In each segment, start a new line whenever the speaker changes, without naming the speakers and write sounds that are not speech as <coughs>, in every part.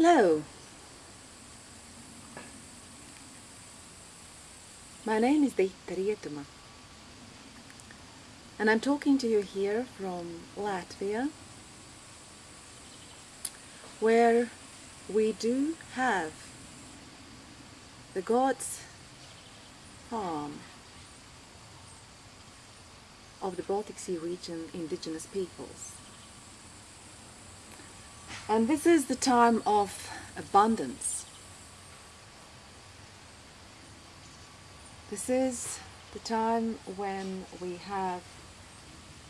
Hello. My name is Deita Rietuma and I'm talking to you here from Latvia where we do have the God's farm of the Baltic Sea region indigenous peoples. And this is the time of abundance. This is the time when we have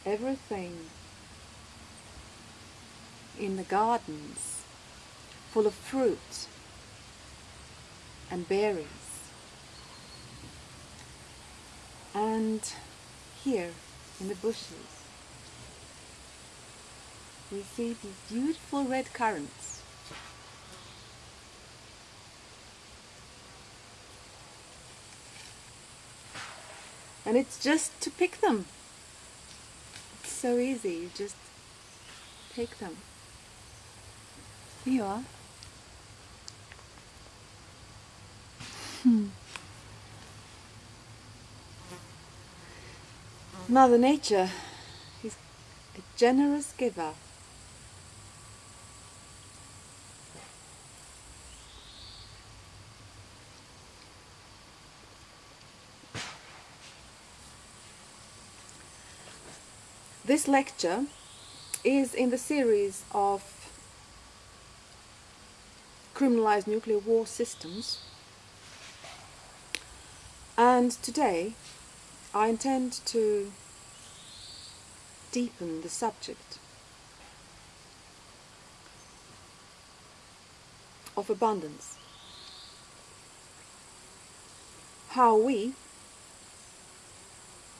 everything in the gardens full of fruit and berries. And here in the bushes we see these beautiful red currants. And it's just to pick them. It's so easy, you just take them. Here you are. Hmm. Mother Nature is a generous giver. This lecture is in the series of criminalized nuclear war systems and today I intend to deepen the subject of abundance. How we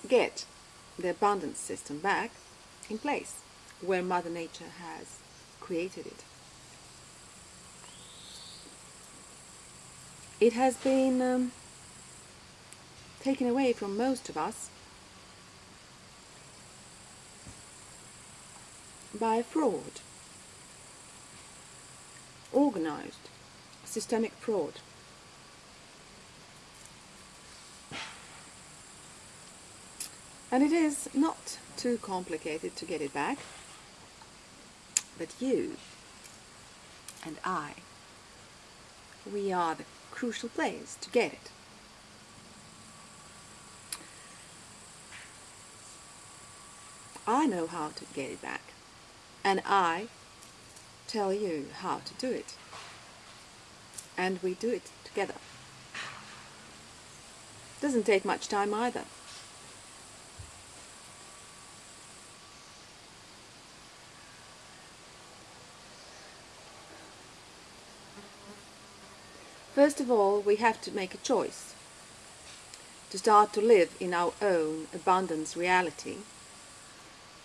get the abundance system back in place where Mother Nature has created it. It has been um, taken away from most of us by fraud, organized, systemic fraud. And it is not too complicated to get it back, but you and I, we are the crucial players to get it. I know how to get it back, and I tell you how to do it. And we do it together. Doesn't take much time either. First of all, we have to make a choice to start to live in our own abundance reality,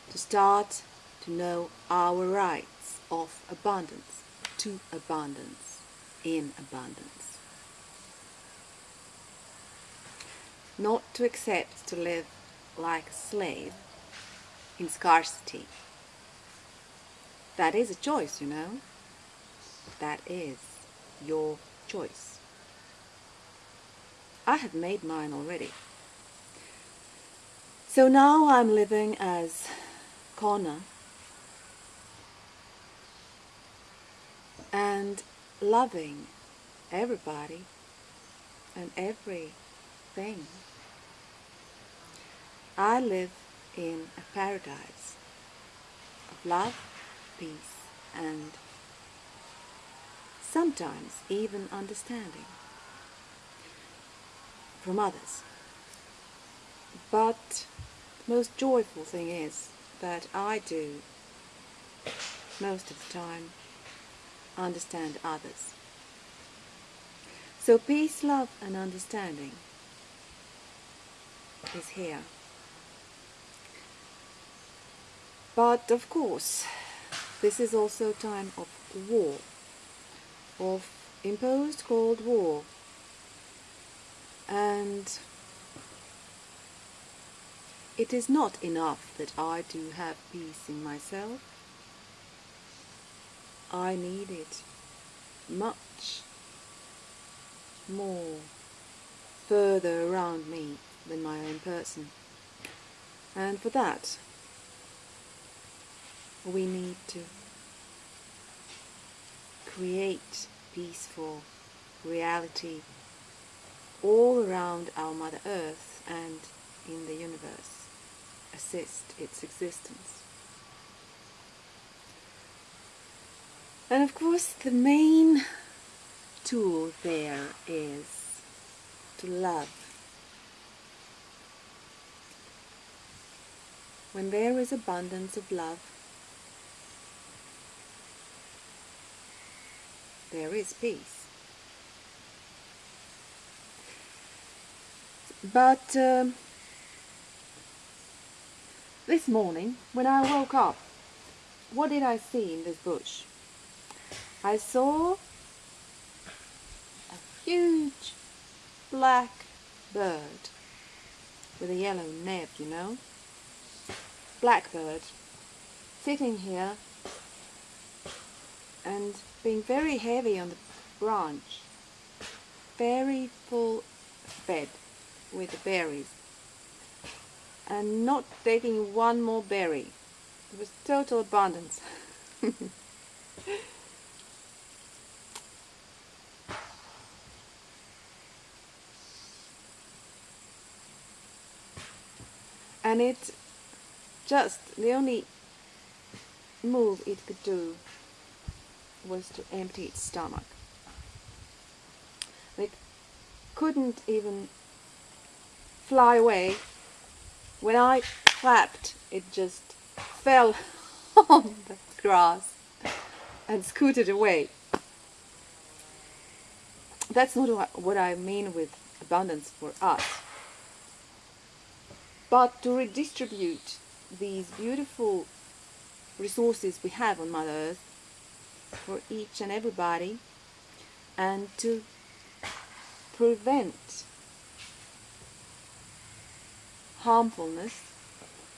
to start to know our rights of abundance, to abundance, in abundance. Not to accept to live like a slave in scarcity. That is a choice, you know. That is your choice. I have made mine already. So now I'm living as Connor and loving everybody and everything. I live in a paradise of love, peace and sometimes even understanding from others. But the most joyful thing is that I do most of the time understand others. So peace, love and understanding is here. But of course, this is also a time of war of imposed Cold War and it is not enough that I do have peace in myself. I need it much more further around me than my own person. And for that, we need to create peaceful reality all around our Mother Earth and in the universe, assist its existence. And of course the main tool there is to love. When there is abundance of love, there is peace. But um, this morning, when I woke up, what did I see in this bush? I saw a huge black bird with a yellow neb, you know. Blackbird sitting here and being very heavy on the branch, very full fed with the berries and not taking one more berry. It was total abundance. <laughs> and it just the only move it could do was to empty its stomach. It couldn't even fly away. When I clapped, it just fell <laughs> on the grass and scooted away. That's not what I mean with abundance for us. But to redistribute these beautiful resources we have on Mother Earth for each and everybody and to prevent harmfulness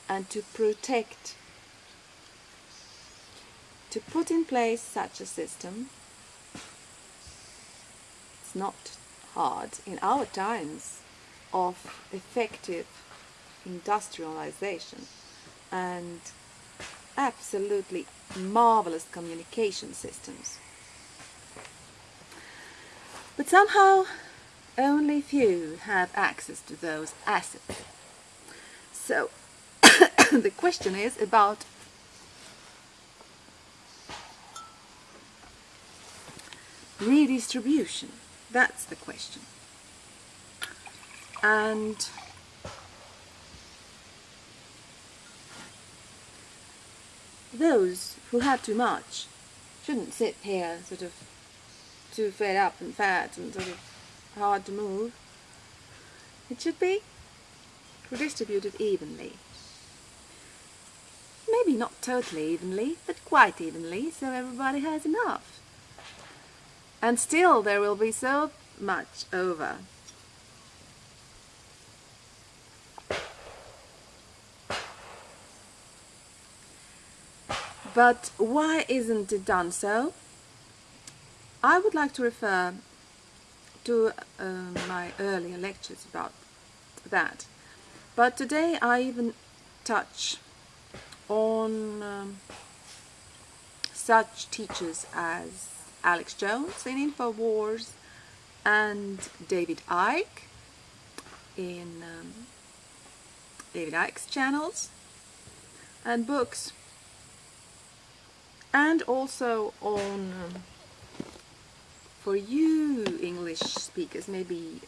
and to protect to put in place such a system it's not hard in our times of effective industrialization and absolutely marvelous communication systems. But somehow only few have access to those assets. So <coughs> the question is about redistribution. That's the question. And those who have too much shouldn't sit here sort of too fed up and fat and sort of hard to move. It should be redistributed evenly. Maybe not totally evenly, but quite evenly, so everybody has enough. And still there will be so much over But why isn't it done so? I would like to refer to uh, my earlier lectures about that. But today I even touch on um, such teachers as Alex Jones in InfoWars and David Icke in um, David Icke's channels and books and also on um, for you English speakers maybe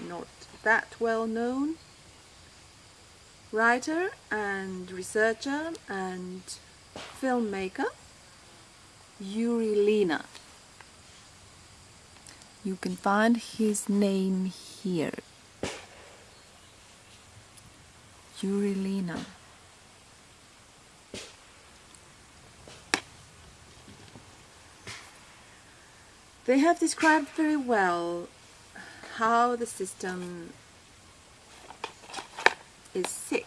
not that well known writer and researcher and filmmaker Yuri Lina. You can find his name here. Yuri Lina They have described very well how the system is sick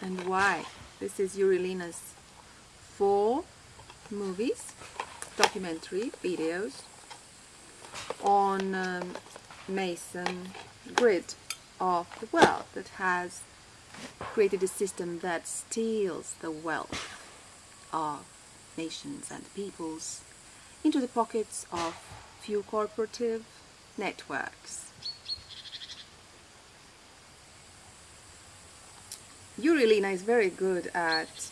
and why. This is Yuri Lina's four movies, documentary videos on um, Mason grid of the world that has created a system that steals the wealth of nations and peoples into the pockets of few corporative networks. Yuri is very good at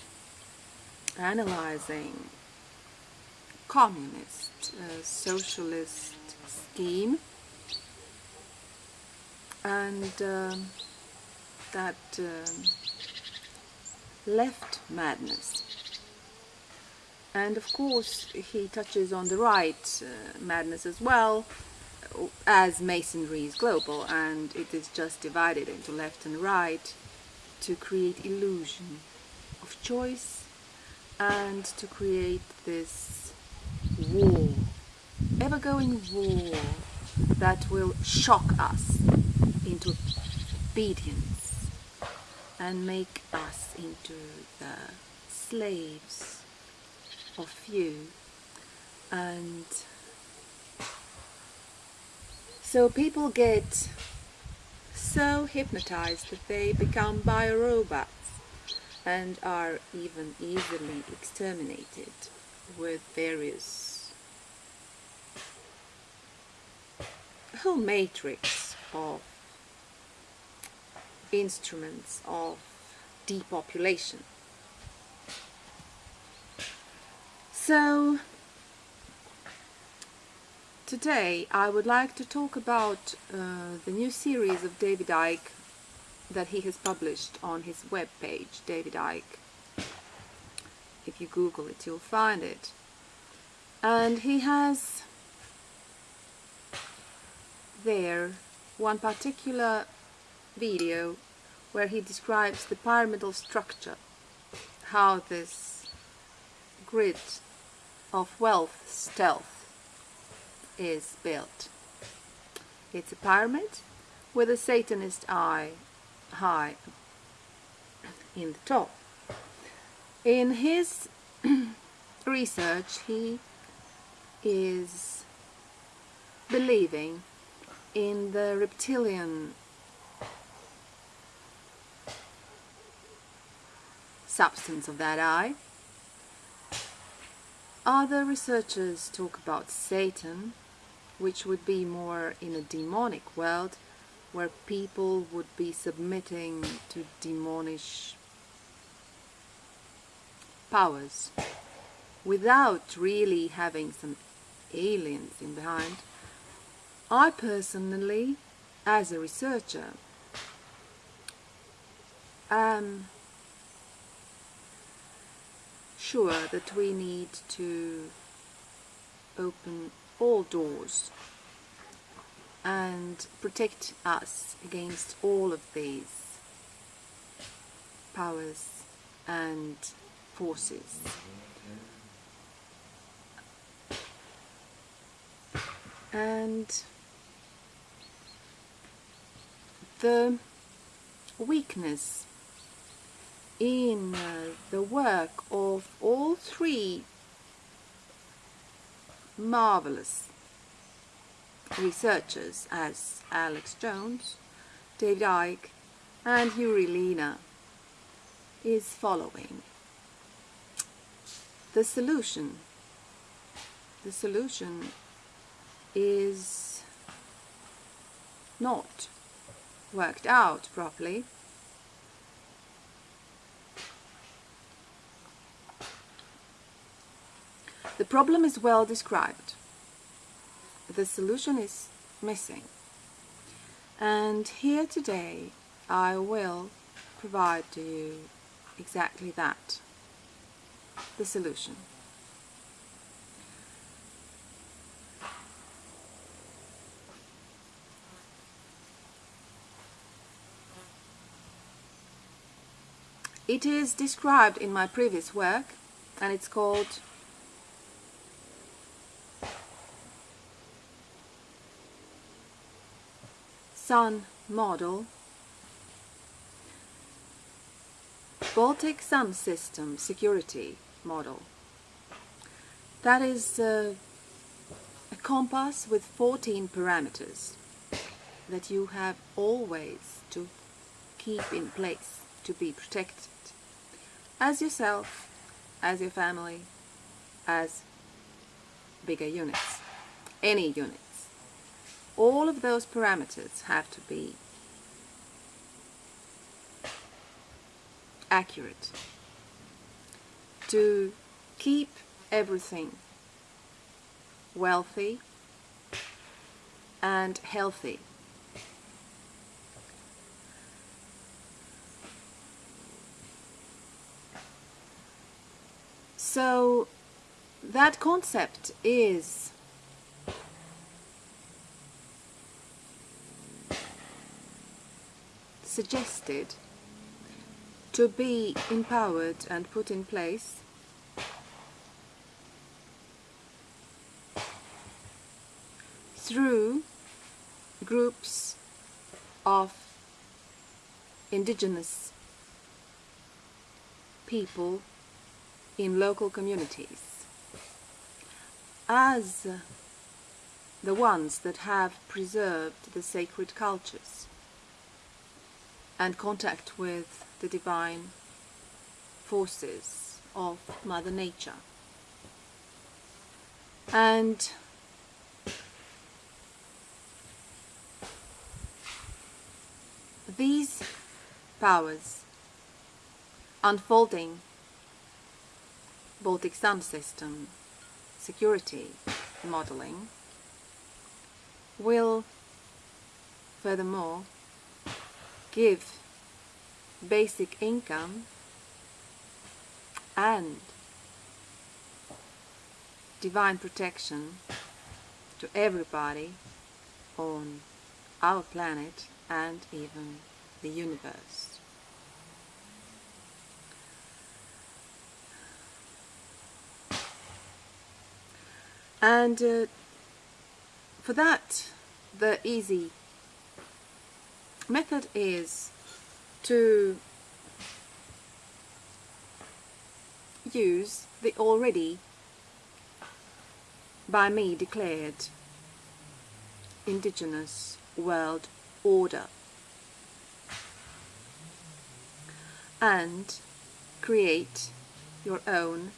analyzing communist, uh, socialist scheme and um, that um, left madness. And of course he touches on the right uh, madness as well, as masonry is global and it is just divided into left and right to create illusion of choice and to create this war, ever-going war that will shock us into obedience and make us into the slaves of few and so people get so hypnotized that they become biorobots and are even easily exterminated with various whole matrix of instruments of depopulation. So Today I would like to talk about uh, the new series of David Icke that he has published on his webpage, David Icke. If you Google it, you'll find it. And he has there one particular video where he describes the pyramidal structure, how this grid of wealth stealth is built. It's a pyramid with a Satanist eye high in the top. In his <clears throat> research he is believing in the reptilian substance of that eye. Other researchers talk about Satan which would be more in a demonic world where people would be submitting to demonish powers without really having some aliens in behind. I personally, as a researcher, am sure that we need to open all doors and protect us against all of these powers and forces. And the weakness in uh, the work of all three marvelous researchers as Alex Jones, David Icke and Yuri Lina is following. The solution, the solution is not worked out properly The problem is well described. The solution is missing. And here today I will provide to you exactly that, the solution. It is described in my previous work and it's called Sun model Baltic Sun System Security model. That is uh, a compass with 14 parameters that you have always to keep in place to be protected as yourself, as your family, as bigger units, any units. All of those parameters have to be accurate to keep everything wealthy and healthy. So that concept is suggested to be empowered and put in place through groups of indigenous people in local communities. As the ones that have preserved the sacred cultures and contact with the divine forces of Mother Nature. And these powers unfolding Baltic Sun system security modeling will furthermore give basic income and divine protection to everybody on our planet and even the universe. And uh, for that, the easy method is to use the already by me declared indigenous world order and create your own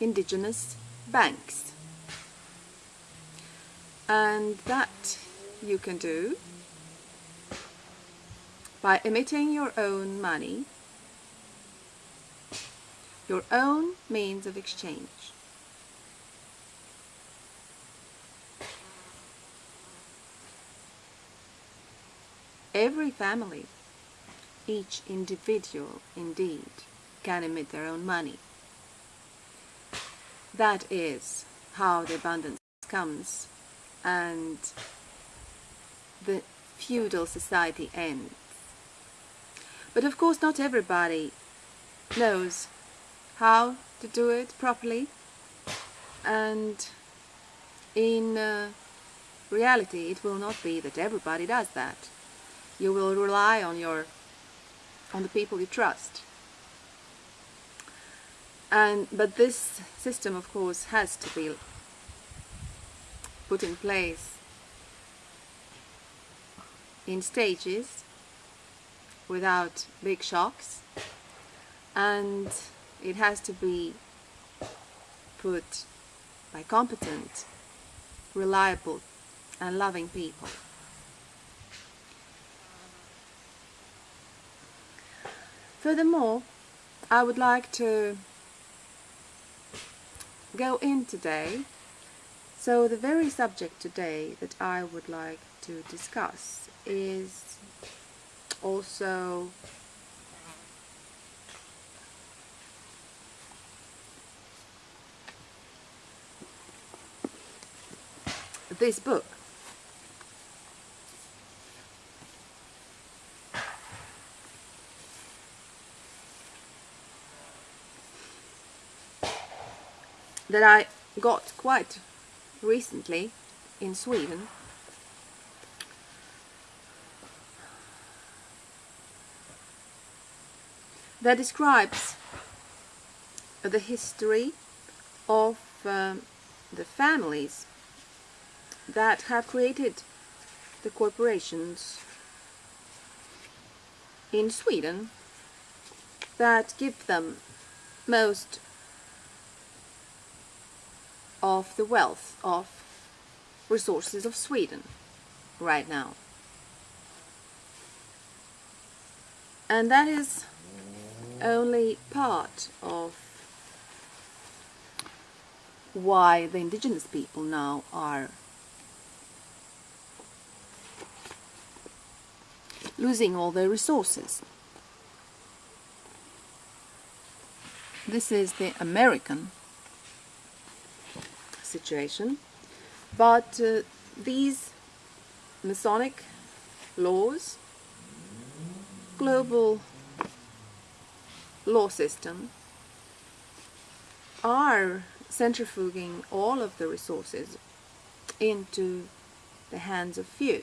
indigenous banks. And that you can do by emitting your own money, your own means of exchange. Every family, each individual indeed, can emit their own money. That is how the abundance comes and the feudal society ends. But of course not everybody knows how to do it properly and in uh, reality it will not be that everybody does that. You will rely on your on the people you trust. And but this system of course has to be put in place in stages without big shocks and it has to be put by competent, reliable and loving people. Furthermore, I would like to go in today so the very subject today that I would like to discuss is also this book. that I got quite recently in Sweden that describes the history of um, the families that have created the corporations in Sweden that give them most of the wealth of resources of Sweden right now. And that is only part of why the indigenous people now are losing all their resources. This is the American situation, but uh, these Masonic laws, global law system, are centrifuging all of the resources into the hands of few.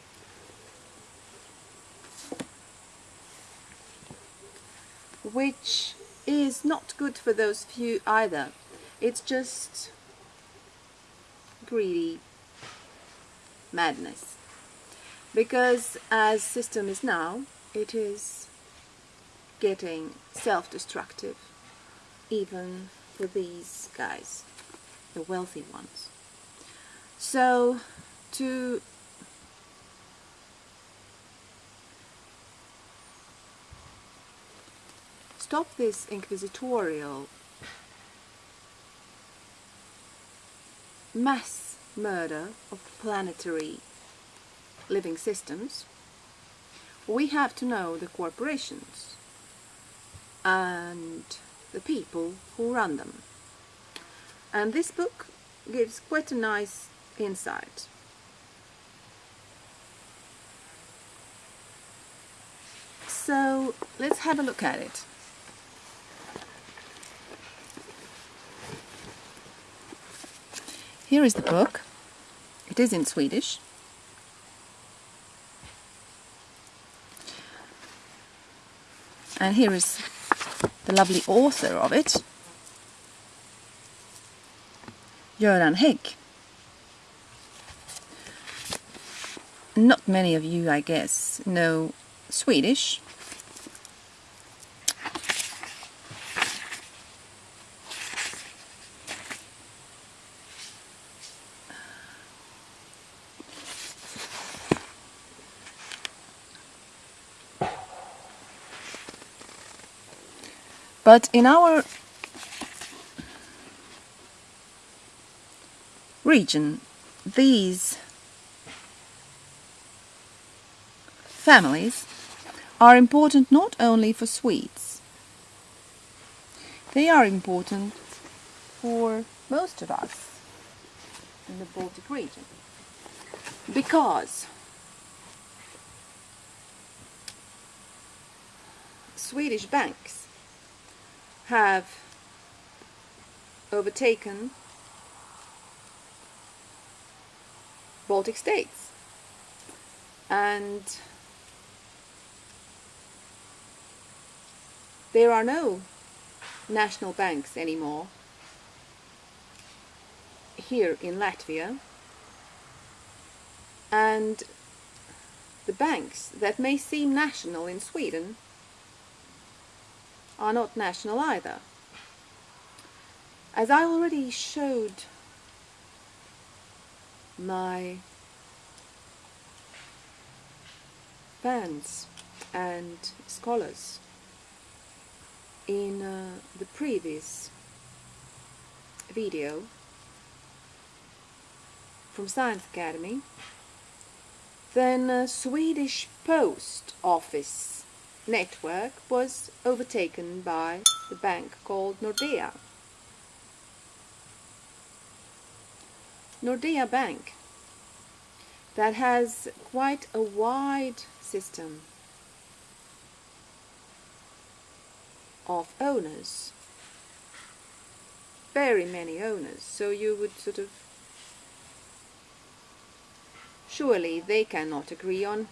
Which is not good for those few either. It's just greedy madness. Because as system is now, it is getting self-destructive even for these guys, the wealthy ones. So to stop this inquisitorial mass murder of planetary living systems, we have to know the corporations and the people who run them. And this book gives quite a nice insight. So let's have a look at it. Here is the book. It is in Swedish. And here is the lovely author of it, Göran Hägg. Not many of you, I guess, know Swedish. But in our region, these families are important not only for Swedes, they are important for most of us in the Baltic region. Because Swedish banks have overtaken Baltic states. And there are no national banks anymore here in Latvia. And the banks that may seem national in Sweden are not national either. As I already showed my fans and scholars in uh, the previous video from Science Academy, then uh, Swedish Post Office network was overtaken by the bank called Nordea. Nordea Bank that has quite a wide system of owners very many owners so you would sort of surely they cannot agree on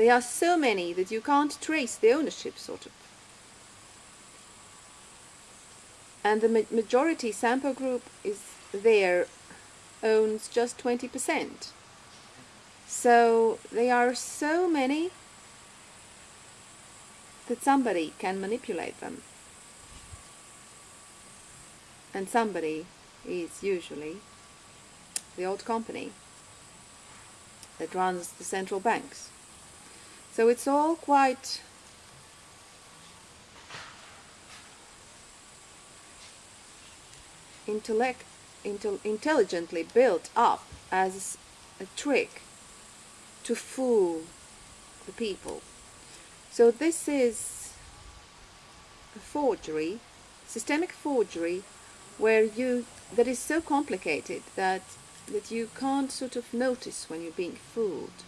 There are so many that you can't trace the ownership, sort of. and the ma majority Sampo Group is there owns just 20%. So they are so many that somebody can manipulate them. And somebody is usually the old company that runs the central banks. So it's all quite intellect, intel, intelligently built up as a trick to fool the people. So this is a forgery, systemic forgery, where you that is so complicated that that you can't sort of notice when you're being fooled.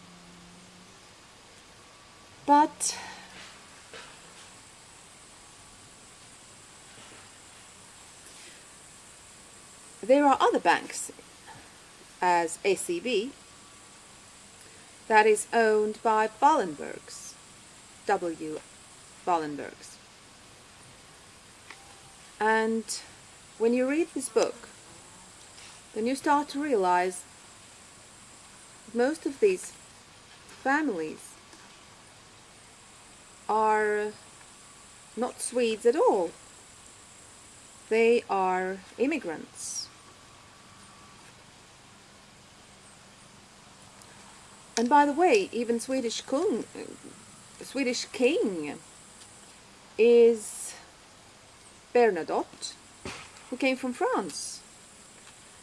But there are other banks as SEB that is owned by Wallenbergs, W. Wallenbergs. And when you read this book, then you start to realize most of these families are not Swedes at all. They are immigrants. And by the way, even Swedish king, Swedish king is Bernadotte, who came from France.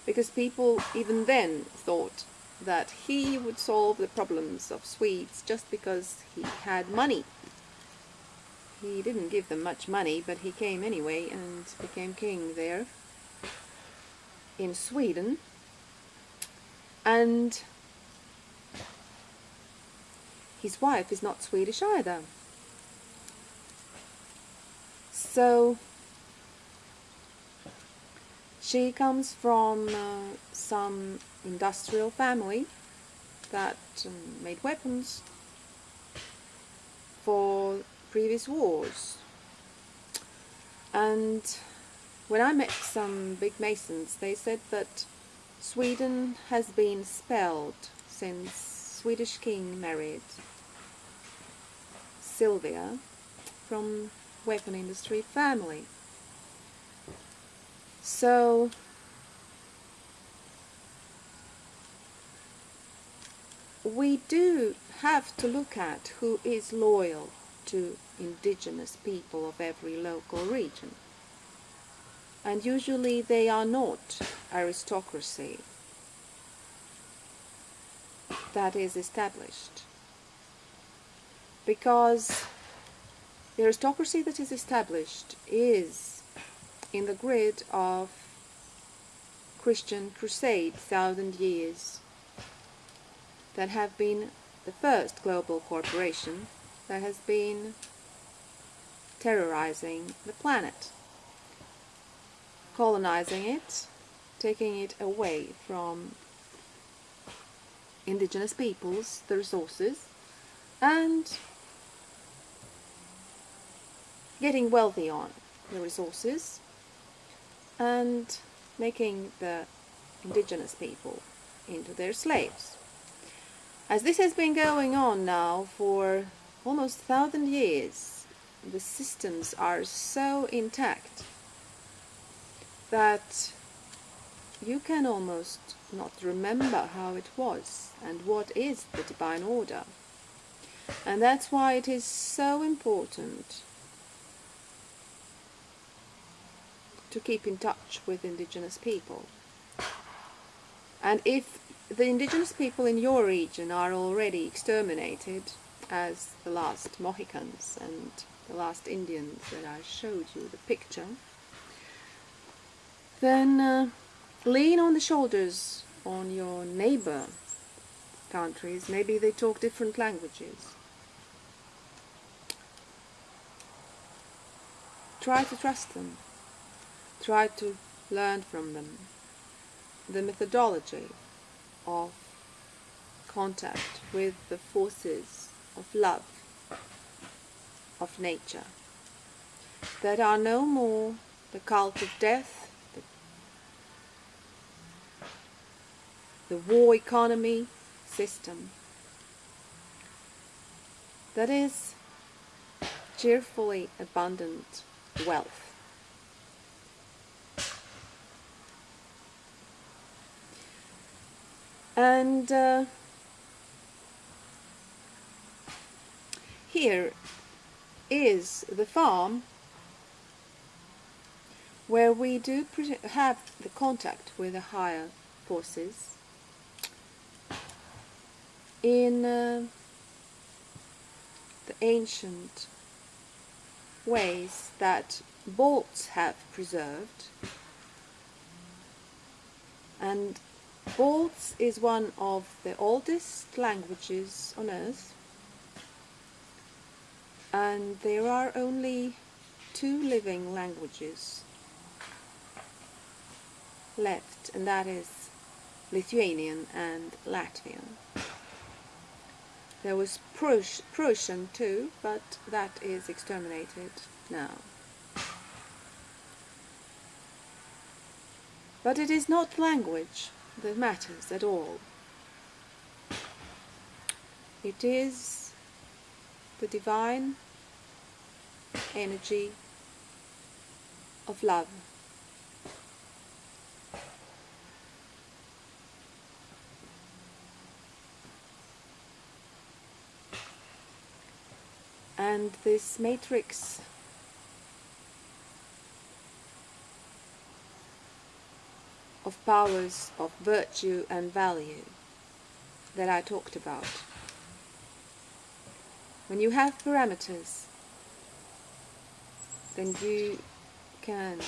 Because people even then thought that he would solve the problems of Swedes just because he had money. He didn't give them much money, but he came anyway and became king there in Sweden. And his wife is not Swedish either. So she comes from uh, some industrial family that um, made weapons for previous wars. And when I met some big masons, they said that Sweden has been spelled since Swedish king married Sylvia from weapon industry family. So we do have to look at who is loyal to indigenous people of every local region. And usually they are not aristocracy that is established. Because the aristocracy that is established is in the grid of Christian crusade thousand years that have been the first global corporation that has been terrorizing the planet, colonizing it, taking it away from indigenous peoples, the resources, and getting wealthy on the resources and making the indigenous people into their slaves. As this has been going on now for almost thousand years, the systems are so intact that you can almost not remember how it was and what is the divine order. And that's why it is so important to keep in touch with indigenous people. And if the indigenous people in your region are already exterminated, as the last Mohicans and the last Indians that I showed you the picture, then uh, lean on the shoulders on your neighbor countries. Maybe they talk different languages. Try to trust them. Try to learn from them the methodology of contact with the forces of love of nature that are no more the cult of death, the, the war economy system that is cheerfully abundant wealth. And uh, here is the farm where we do have the contact with the higher forces in uh, the ancient ways that Balts have preserved. And Balts is one of the oldest languages on earth and there are only two living languages left and that is Lithuanian and Latvian. There was Prussian too, but that is exterminated now. But it is not language that matters at all. It is the divine energy of love. And this matrix of powers of virtue and value that I talked about. When you have parameters, then you can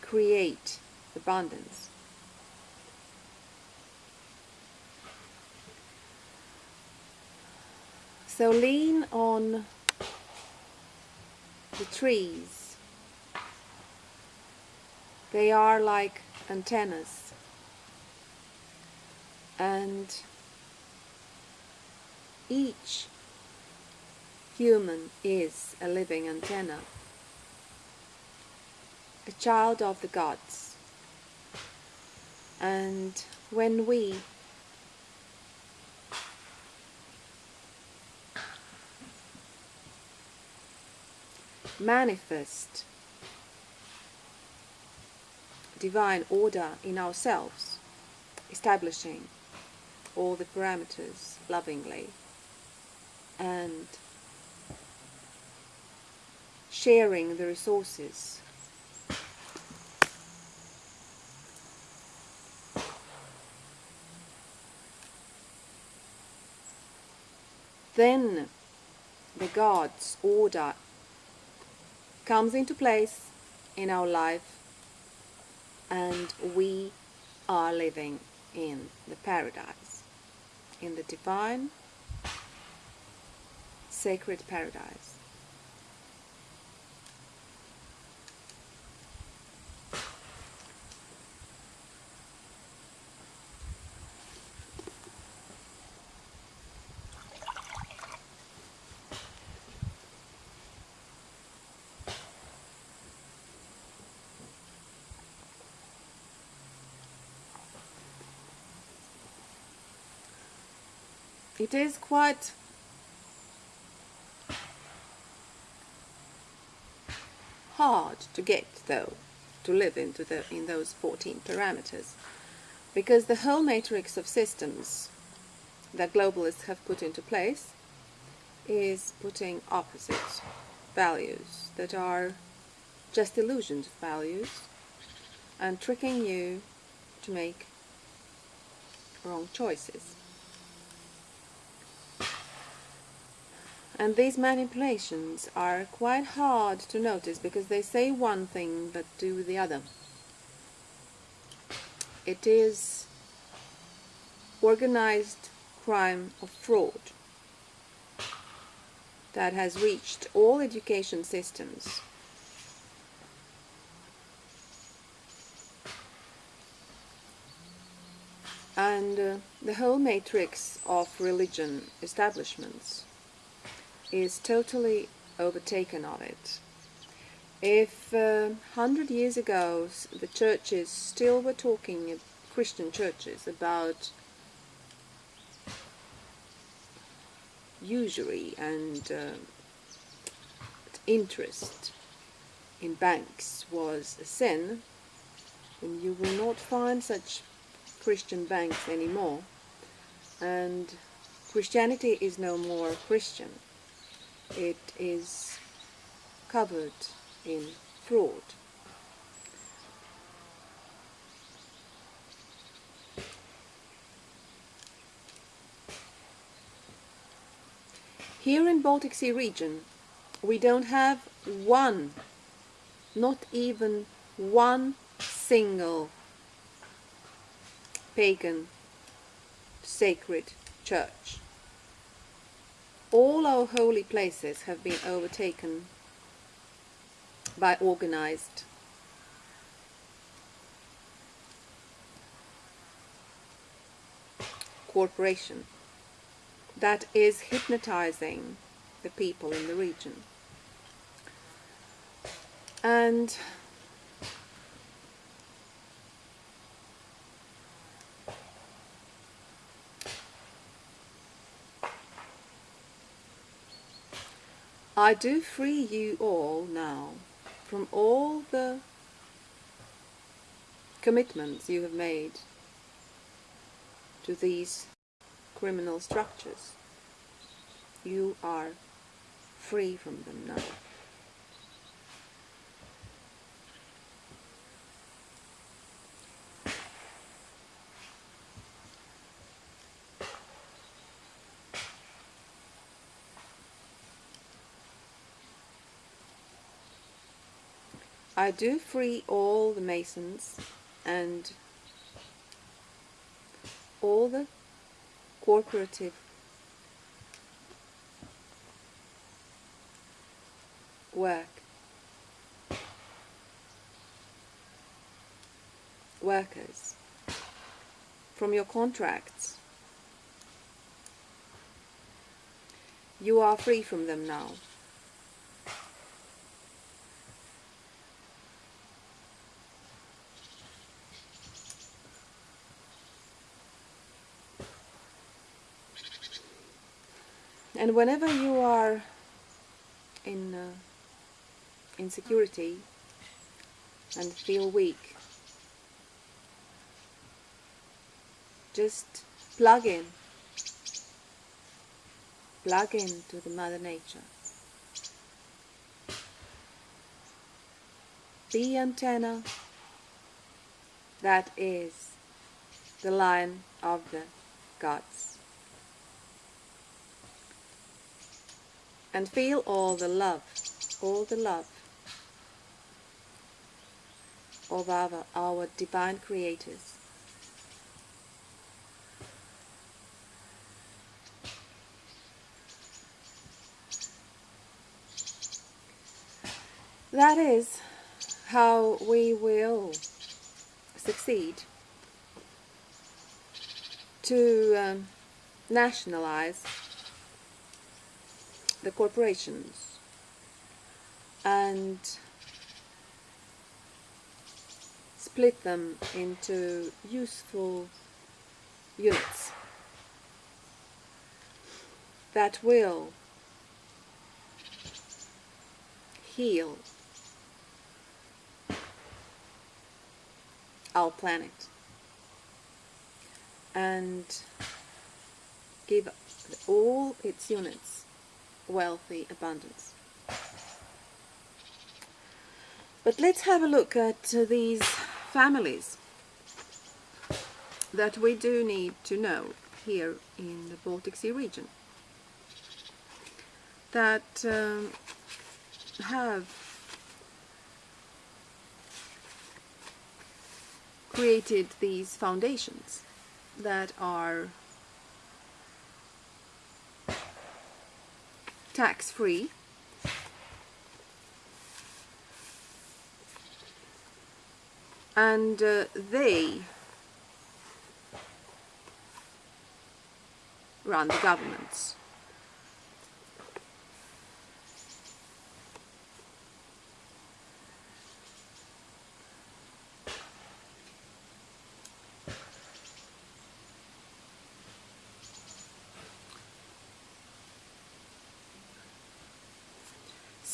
create abundance. So lean on the trees they are like antennas. And each human is a living antenna, a child of the gods. And when we manifest divine order in ourselves, establishing all the parameters lovingly and sharing the resources. Then the God's order comes into place in our life and we are living in the paradise, in the divine, sacred paradise. It is quite hard to get though to live into the in those 14 parameters because the whole matrix of systems that globalists have put into place is putting opposite values that are just illusions of values and tricking you to make wrong choices. And these manipulations are quite hard to notice because they say one thing but do the other. It is organized crime of fraud that has reached all education systems. And uh, the whole matrix of religion establishments is totally overtaken of it. If uh, hundred years ago the churches still were talking, Christian churches, about usury and uh, interest in banks was a sin, then you will not find such Christian banks anymore. And Christianity is no more Christian. It is covered in fraud. Here in Baltic Sea region, we don't have one, not even one single pagan sacred church. All our holy places have been overtaken by organized corporation that is hypnotizing the people in the region. And I do free you all now from all the commitments you have made to these criminal structures. You are free from them now. I do free all the masons and all the cooperative work. Workers. From your contracts. You are free from them now And whenever you are in uh, insecurity and feel weak, just plug in, plug in to the Mother Nature. The antenna that is the line of the gods. And feel all the love, all the love of our, our divine creators. That is how we will succeed to um, nationalize the corporations. And split them into useful units that will heal our planet and give all its units wealthy abundance. But let's have a look at uh, these families that we do need to know here in the Baltic Sea region that um, have created these foundations that are tax-free. And uh, they run the governments.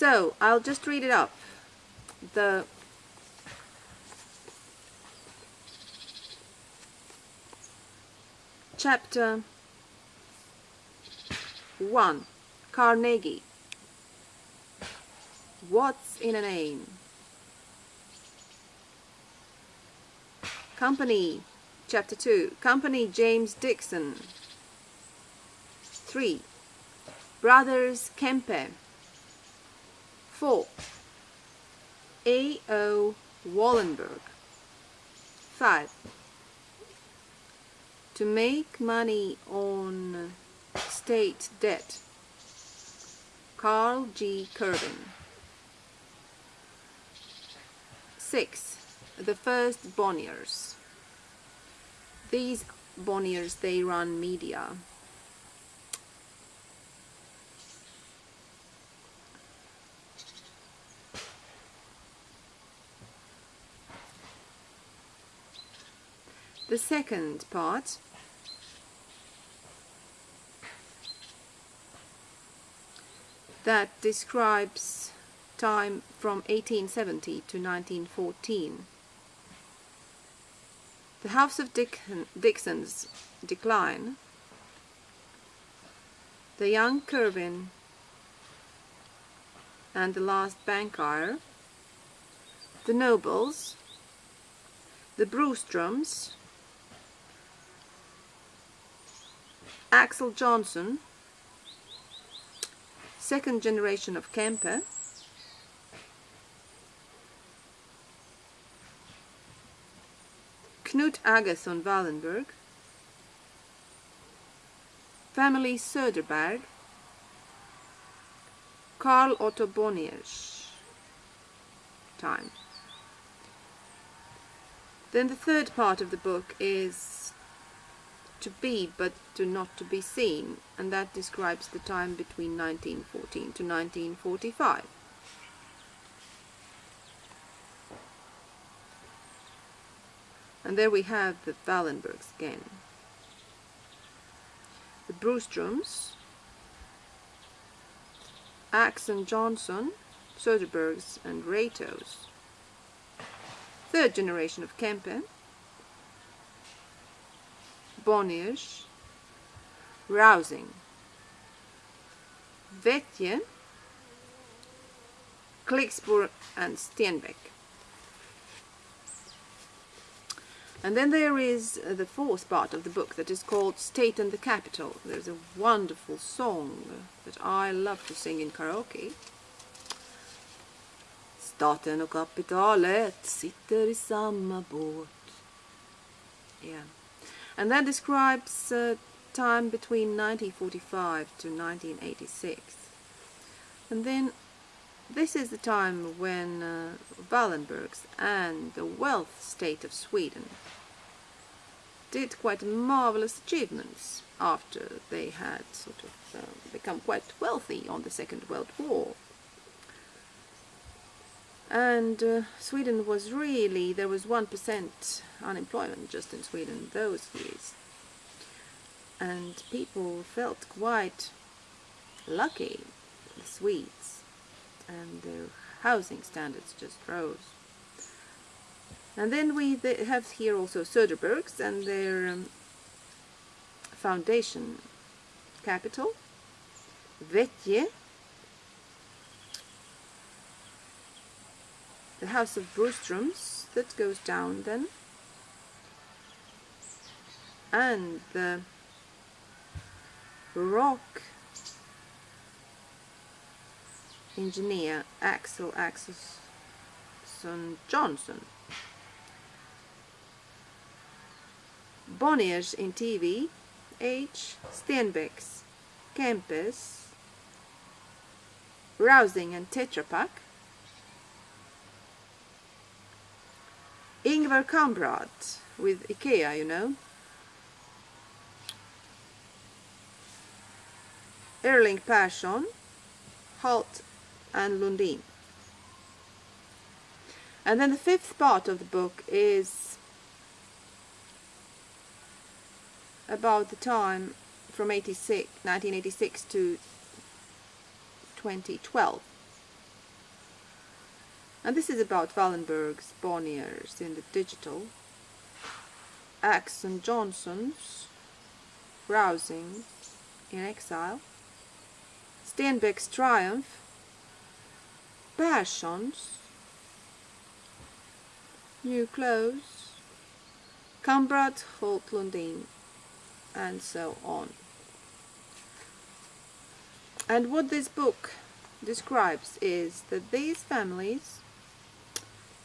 So I'll just read it up. The chapter 1 Carnegie What's in a name? Company Chapter 2 Company James Dickson 3 Brothers Kempe 4 A. O. Wallenberg 5 To make money on state debt Carl G. Cervin 6. The first Bonniers These Bonniers, they run media The second part. That describes time from 1870 to 1914. The House of Dickson's decline, the young Cervin and the last banker, the nobles, the Broströms, Axel Johnson, second generation of Kempe, Knut Agathon Wallenberg, family Söderberg, Carl Otto Bonniers time. Then the third part of the book is to be but to not to be seen and that describes the time between 1914 to 1945. And there we have the Wallenbergs again. The Broströms, Axel Johnson, Söderbergs and Ratos. Third generation of Kempe, Bonniers, Rausing. Wehtje, Klicksborg and Stenbeck. And then there is the fourth part of the book that is called State and the Capital. There's a wonderful song that I love to sing in karaoke. Staten och kapitalet sitter i samma båt. Yeah. And that describes uh, time between 1945 to 1986. And then this is the time when uh, Wallenbergs and the wealth state of Sweden did quite marvelous achievements after they had sort of uh, become quite wealthy on the Second World War. And uh, Sweden was really, there was 1% unemployment just in Sweden those years. And people felt quite lucky, the Swedes, and their housing standards just rose. And then we have here also Söderbergs and their um, foundation capital, Wehtje, the house of Broströms that goes down then, and the rock engineer Axel Axelsson Johnson. Bonniers in TV, H. Stenbecks, Kempes, Rausing and Tetra Pak, Ingvar Kamprad with IKEA, you know. Erling Persson, Halt and Lundin. And then the fifth part of the book is about the time from 86, 1986 to 2012. And this is about Wallenberg's Bonniers in the digital. Axon Johnson's Rausing in Exile. Stenbeck's Triumph. Persson's New Clothes. Kamprad Holt Lundin and so on. And what this book describes is that these families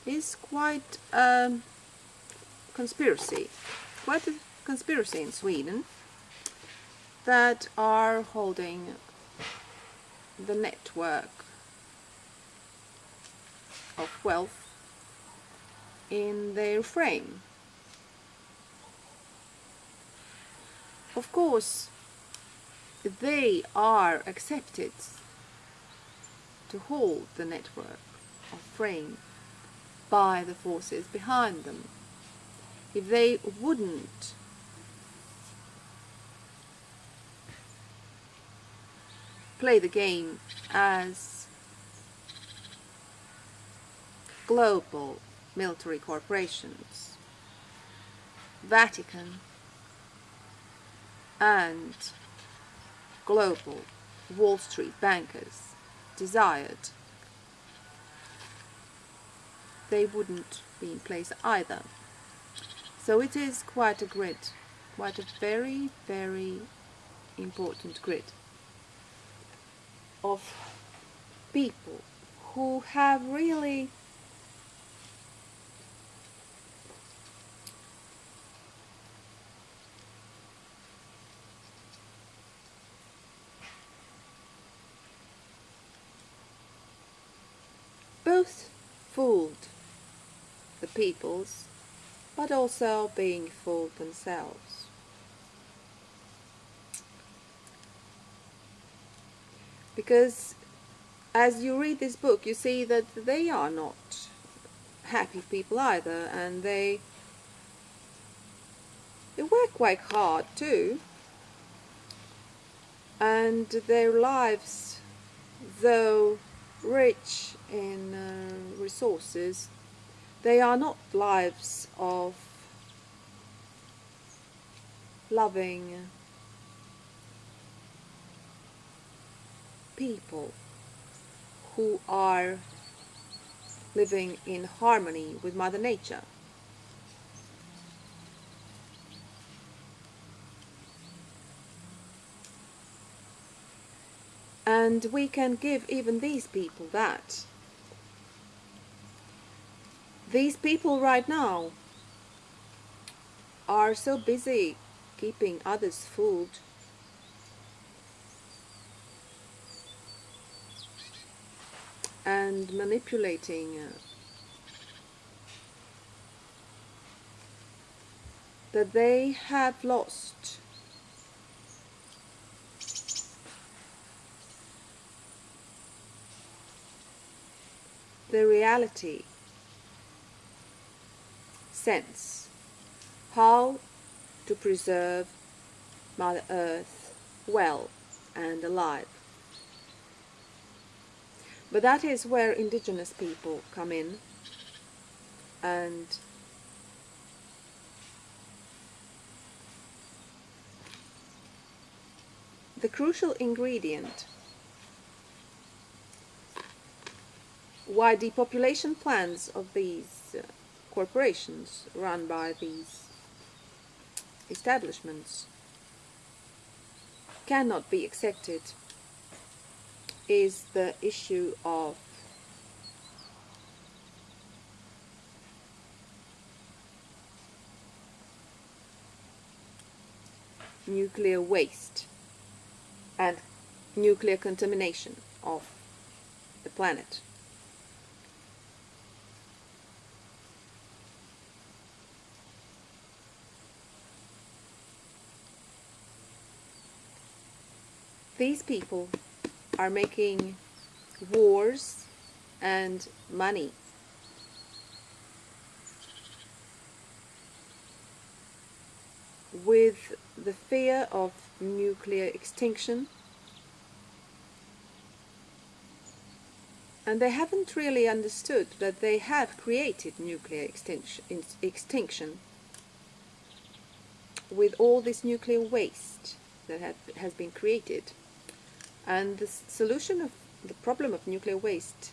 is quite a conspiracy, quite a conspiracy in Sweden that are holding the network of wealth in their frame. Of course, they are accepted to hold the network of frame by the forces behind them. If they wouldn't play the game as global military corporations, Vatican and global Wall Street bankers desired, they wouldn't be in place either. So it is quite a grid, quite a very, very important grid of people who have really both fooled peoples, but also being fooled themselves. Because as you read this book, you see that they are not happy people either, and they they work quite hard too, and their lives, though rich in uh, resources, they are not lives of loving people who are living in harmony with Mother Nature. And we can give even these people that. These people right now are so busy keeping others fooled. And manipulating uh, that they have lost. The reality sense how to preserve Mother Earth well and alive. But that is where indigenous people come in and the crucial ingredient why depopulation plans of these corporations run by these establishments cannot be accepted is the issue of nuclear waste and nuclear contamination of the planet. These people are making wars and money. With the fear of nuclear extinction and they haven't really understood that they have created nuclear extinction, with all this nuclear waste that has been created. And the solution of the problem of nuclear waste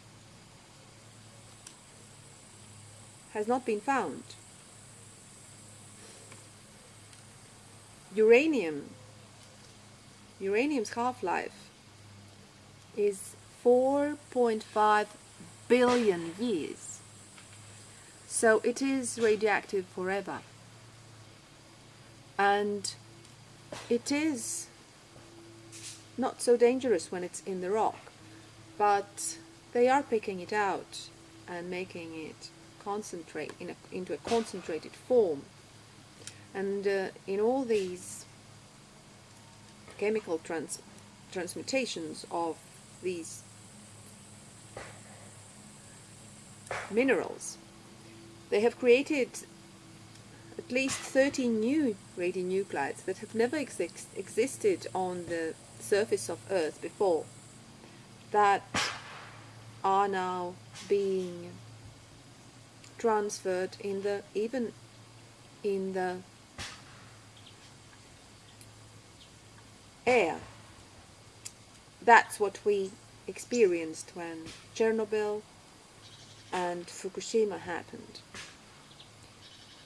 has not been found. Uranium, uranium's half-life is 4.5 billion years. So it is radioactive forever. And it is not so dangerous when it's in the rock, but they are picking it out and making it concentrate in a, into a concentrated form. And uh, in all these chemical trans transmutations of these minerals. They have created at least 30 new radionuclides that have never existed on the surface of Earth before that are now being transferred in the even in the air. That's what we experienced when Chernobyl and Fukushima happened.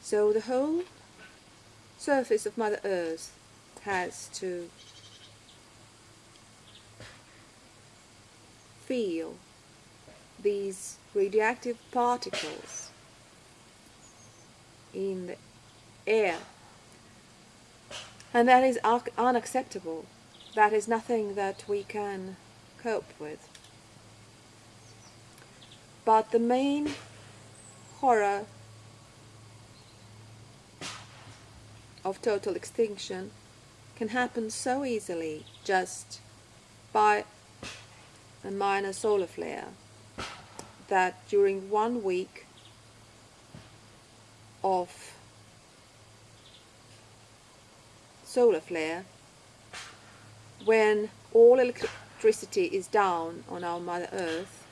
So the whole surface of Mother Earth has to feel these radioactive particles in the air. And that is unacceptable. That is nothing that we can cope with. But the main horror of total extinction can happen so easily just by a minor solar flare that during one week of solar flare when all electricity is down on our Mother Earth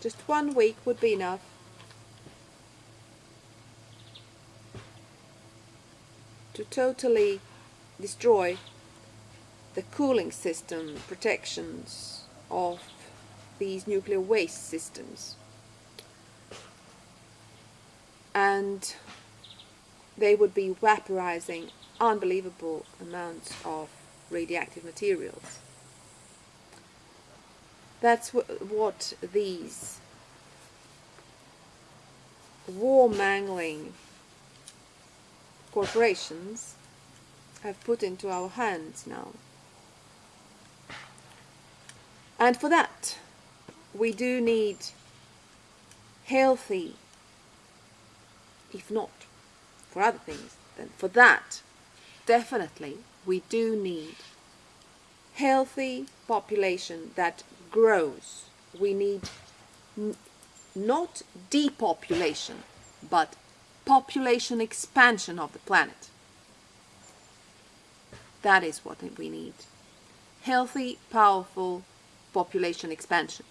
just one week would be enough. to totally destroy the cooling system protections of these nuclear waste systems. And they would be vaporizing unbelievable amounts of radioactive materials. That's what these war-mangling corporations have put into our hands now. And for that, we do need healthy, if not for other things, then for that, definitely, we do need healthy population that grows. We need not depopulation, but population expansion of the planet. That is what we need. Healthy, powerful population expansion.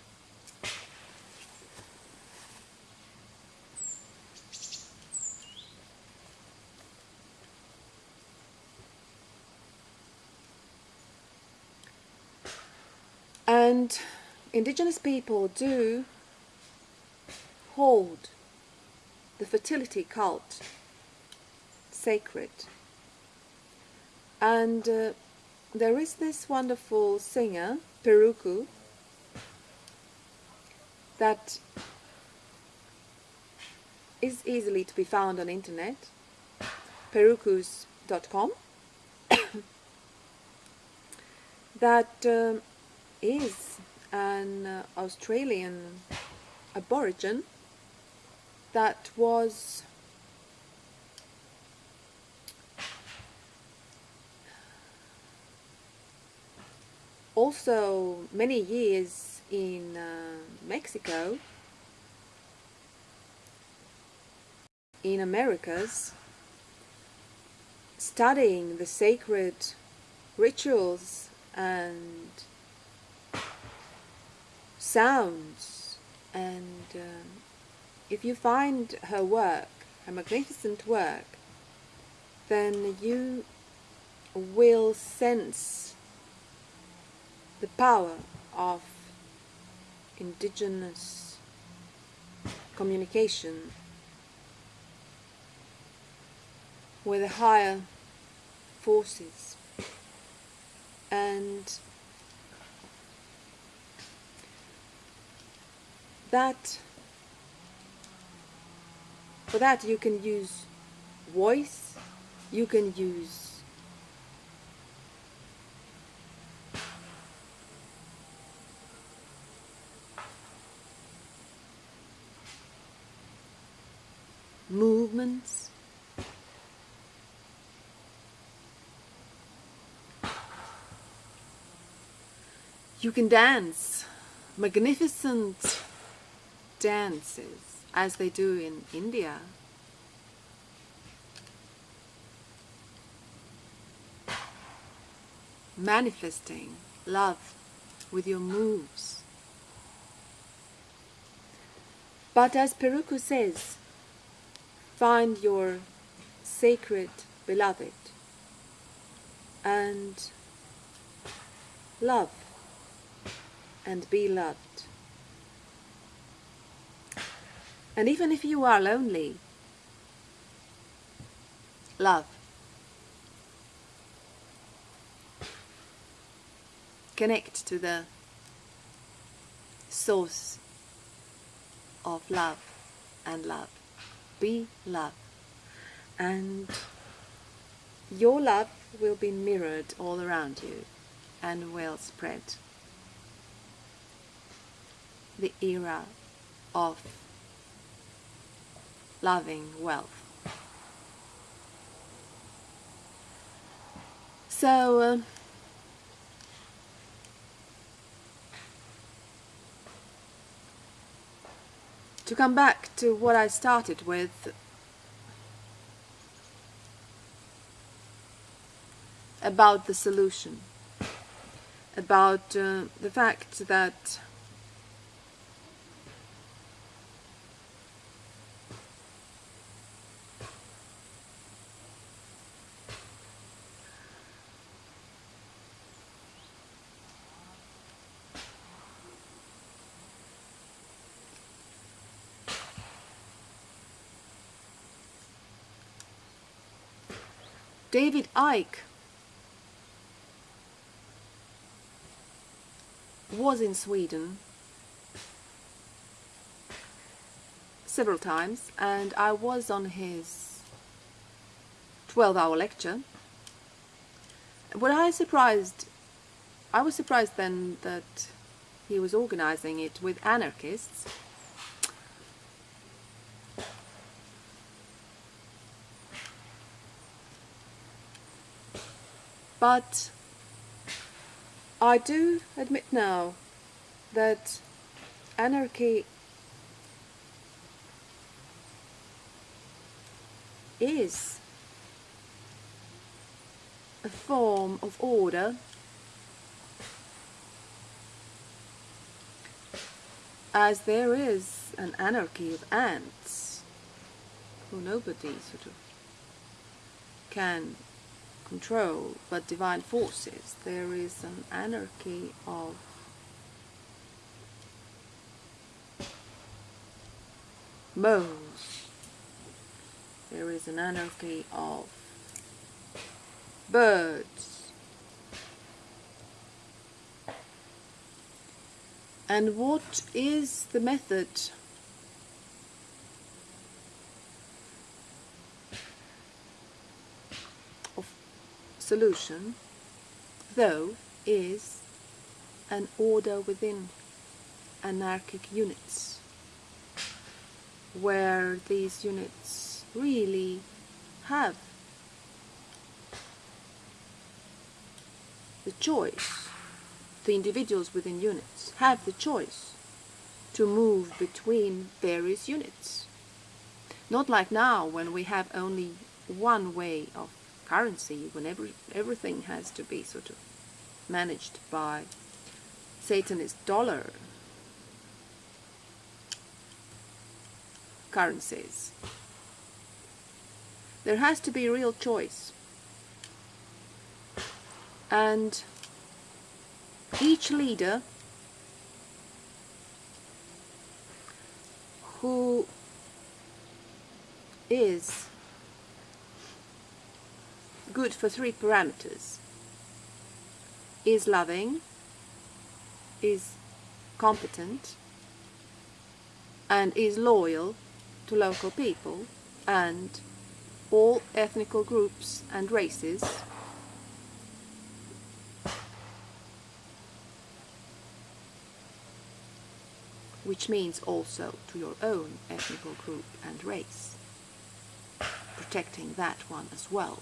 And indigenous people do hold the fertility cult sacred. And uh, there is this wonderful singer, Peruku, that is easily to be found on internet, perukus.com, <coughs> that um, is an uh, Australian aborigine that was also many years in uh, Mexico, in Americas, studying the sacred rituals and sounds and um, if you find her work, her magnificent work, then you will sense the power of indigenous communication with the higher forces. And that for that you can use voice you can use movements? You can dance. Magnificent dances as they do in India. Manifesting love with your moves. But as Peruku says, find your sacred beloved and love and be loved. And even if you are lonely, love. Connect to the source of love and love. Be love. And your love will be mirrored all around you and will spread the era of loving wealth. So, uh, to come back to what I started with. About the solution, about uh, the fact that David Icke was in Sweden several times and I was on his 12 hour lecture. What I surprised, I was surprised then that he was organizing it with anarchists But I do admit now that anarchy is a form of order. As there is an anarchy of ants who nobody sort of can control but divine forces. There is an anarchy of moles. There is an anarchy of birds. And what is the method solution, though, is an order within anarchic units, where these units really have the choice, the individuals within units have the choice to move between various units. Not like now when we have only one way of currency, when every, everything has to be sort of managed by Satanist dollar currencies, there has to be real choice. And each leader who is good for three parameters. Is loving, is competent, and is loyal to local people and all ethnical groups and races. Which means also to your own ethnical group and race, protecting that one as well,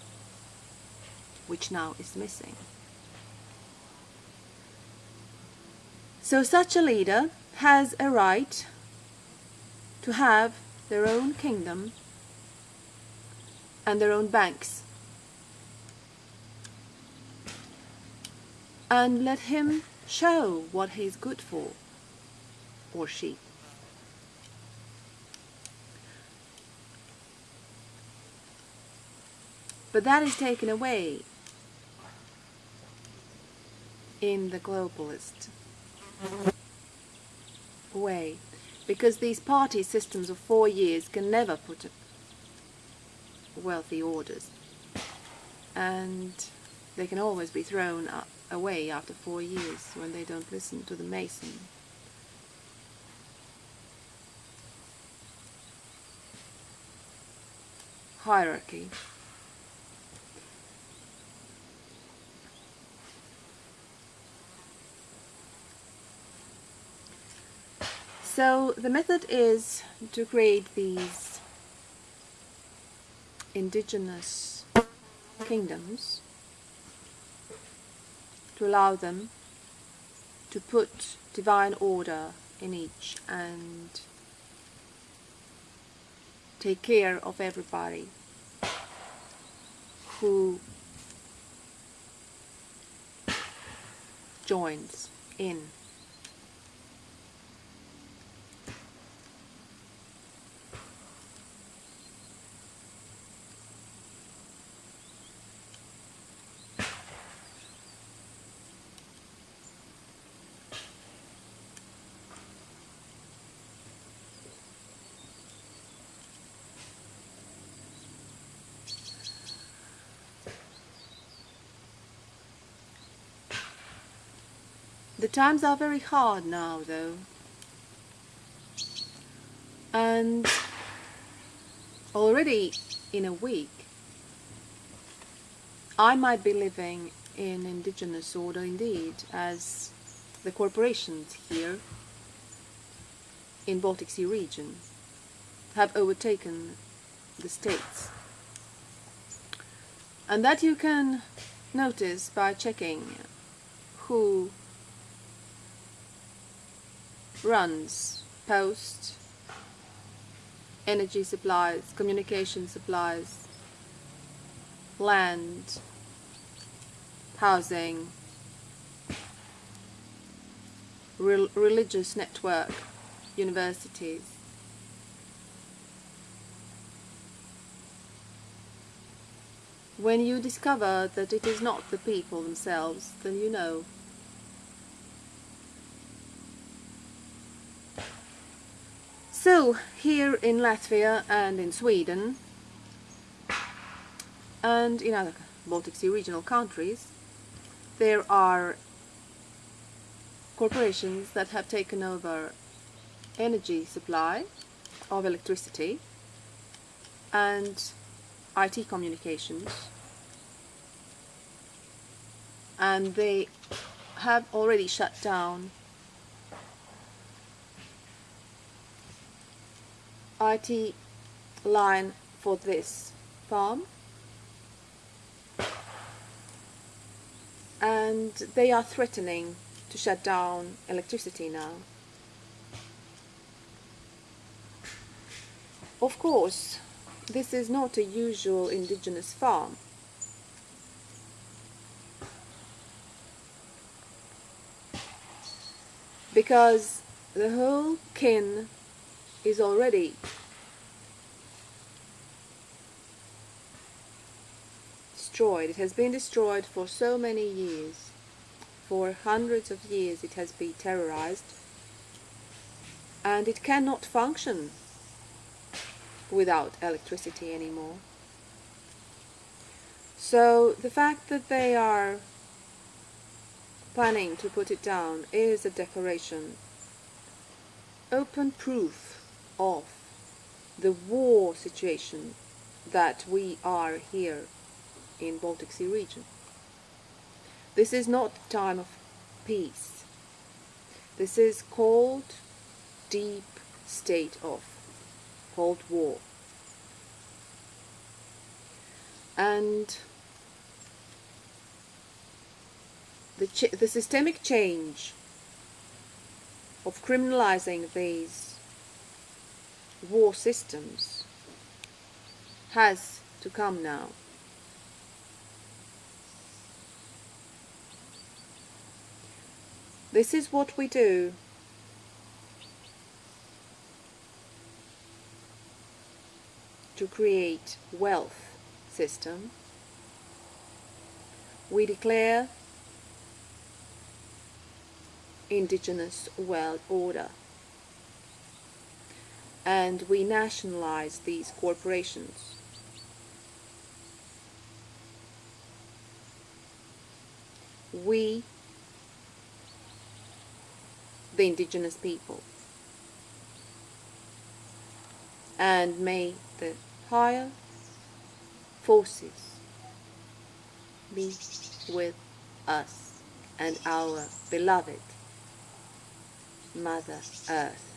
which now is missing. So such a leader has a right to have their own kingdom and their own banks. And let him show what he's good for or she. But that is taken away in the globalist way because these party systems of four years can never put up wealthy orders and they can always be thrown away after four years when they don't listen to the mason hierarchy. So the method is to create these indigenous kingdoms to allow them to put divine order in each and take care of everybody who joins in. The times are very hard now, though. And already in a week, I might be living in indigenous order indeed, as the corporations here in Baltic Sea region have overtaken the states. And that you can notice by checking who runs post, energy supplies, communication supplies, land, housing, re religious network, universities. When you discover that it is not the people themselves, then you know So, here in Latvia and in Sweden and in other Baltic Sea regional countries, there are corporations that have taken over energy supply of electricity and IT communications. And they have already shut down IT line for this farm and they are threatening to shut down electricity now. Of course, this is not a usual indigenous farm. Because the whole kin is already destroyed. It has been destroyed for so many years. For hundreds of years it has been terrorized and it cannot function without electricity anymore. So the fact that they are planning to put it down is a declaration, open proof of the war situation that we are here in Baltic Sea region. This is not time of peace. This is cold, deep state of Cold War. And the, the systemic change of criminalizing these war systems has to come now. This is what we do to create wealth system. We declare indigenous world order and we nationalize these corporations. We, the indigenous people, and may the higher forces be with us and our beloved Mother Earth.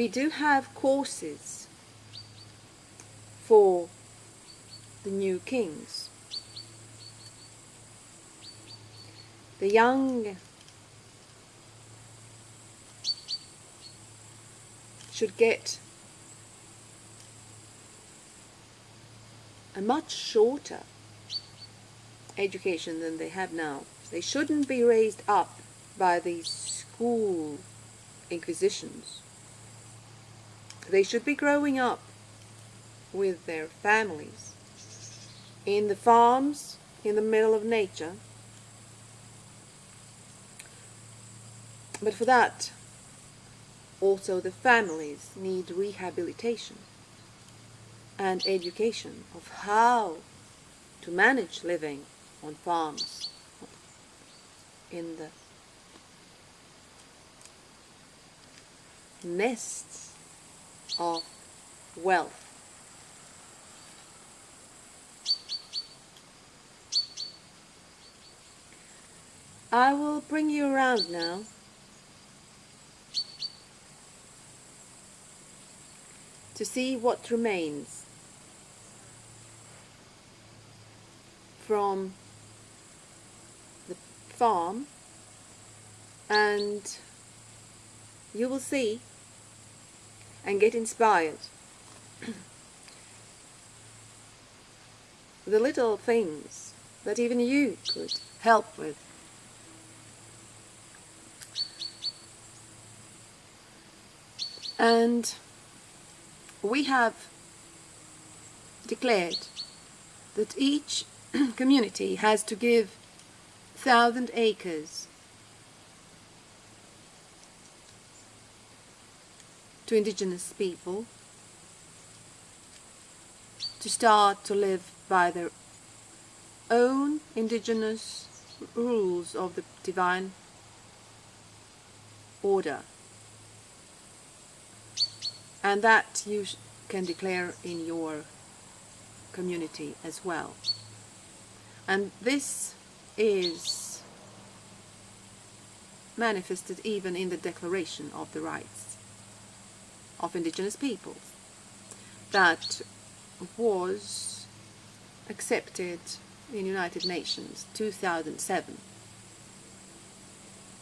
We do have courses for the new kings. The young should get a much shorter education than they have now. They shouldn't be raised up by these school inquisitions. They should be growing up with their families in the farms in the middle of nature. But for that, also the families need rehabilitation and education of how to manage living on farms in the nests of wealth. I will bring you around now. to see what remains from the farm and you will see and get inspired. the little things that even you could help with. And we have declared that each <clears throat> community has to give thousand acres to indigenous people to start to live by their own indigenous rules of the divine order. And that you can declare in your community as well. And this is manifested even in the Declaration of the Rights of indigenous peoples that was accepted in United Nations 2007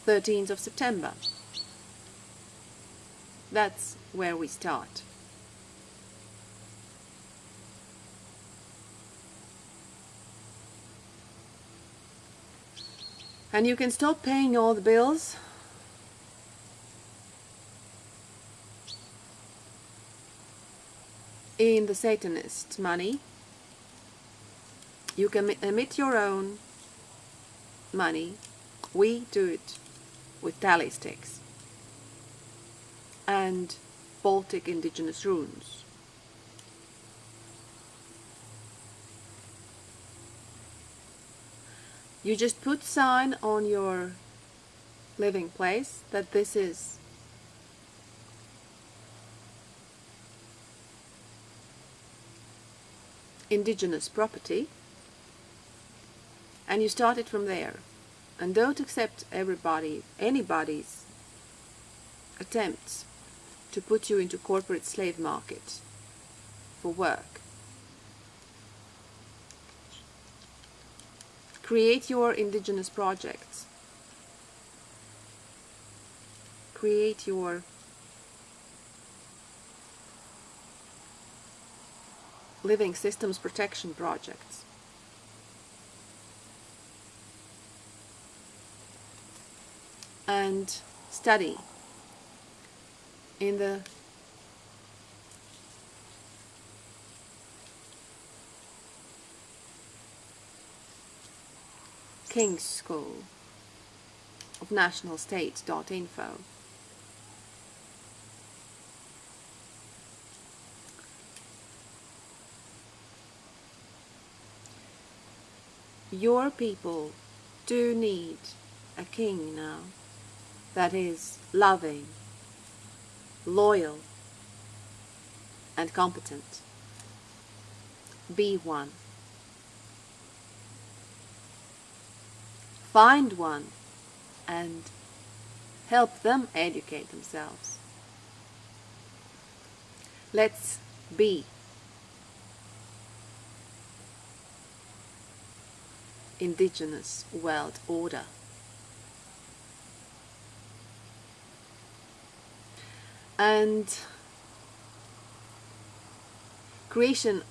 13th of September That's where we start. And you can stop paying all the bills in the Satanist money. You can emit your own money. We do it with tally sticks and Baltic indigenous runes. You just put sign on your living place that this is indigenous property and you start it from there. And don't accept everybody anybody's attempts to put you into corporate slave market for work. Create your indigenous projects. Create your living systems protection projects. And study in the King's School of National Your people do need a king now that is loving, loyal, and competent. Be one. Find one and help them educate themselves. Let's be indigenous world order. And creation